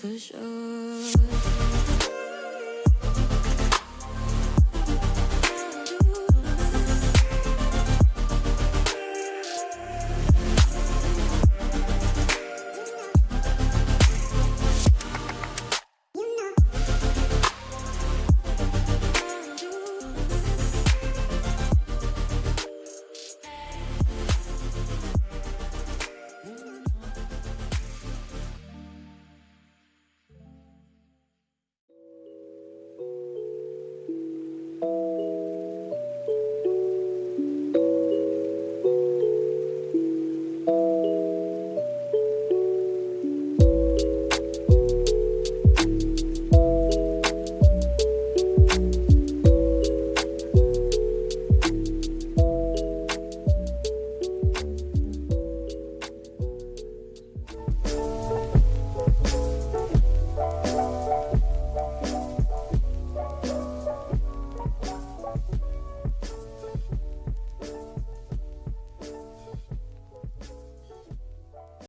For sure.